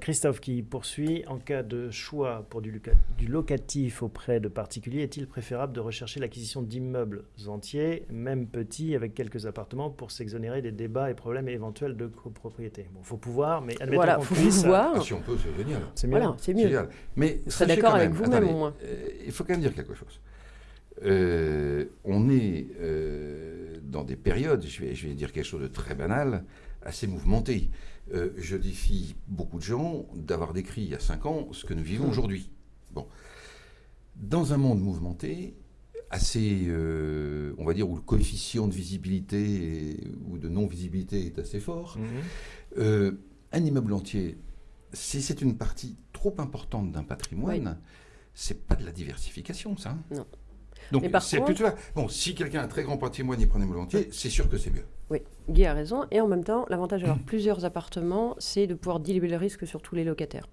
Christophe qui poursuit, en cas de choix pour du, du locatif auprès de particuliers, est-il préférable de rechercher l'acquisition d'immeubles entiers, même petits, avec quelques appartements, pour s'exonérer des débats et problèmes éventuels de copropriété? Bon, il faut pouvoir, mais admettons Voilà, qu'on faut puisse, pouvoir. Ah, si on peut, c'est génial. C'est mieux. Voilà, c'est mieux. génial. Mais Vous serez sachez d'accord avec même- vous-même, au moins. euh, il faut quand même dire quelque chose. Euh, euh, dans des périodes, je vais, je vais dire quelque chose de très banal, assez mouvementées. Euh, je défie beaucoup de gens d'avoir décrit il y a cinq ans ce que nous vivons Hmm. aujourd'hui. Bon. Dans un monde mouvementé, assez, euh, on va dire, où le coefficient de visibilité et- ou de non-visibilité est assez fort, Mhm. euh, un immeuble entier, si c'est une partie trop importante d'un patrimoine, c'est pas de la diversification, ça. Non. Donc, c'est contre- plutôt. Bon, si quelqu'un a un très grand patrimoine un immeuble entier, c'est sûr que c'est mieux. Oui, Guy a raison. Et en même temps, l'avantage d'avoir plusieurs appartements, c'est de pouvoir diluer le risque sur tous les locataires.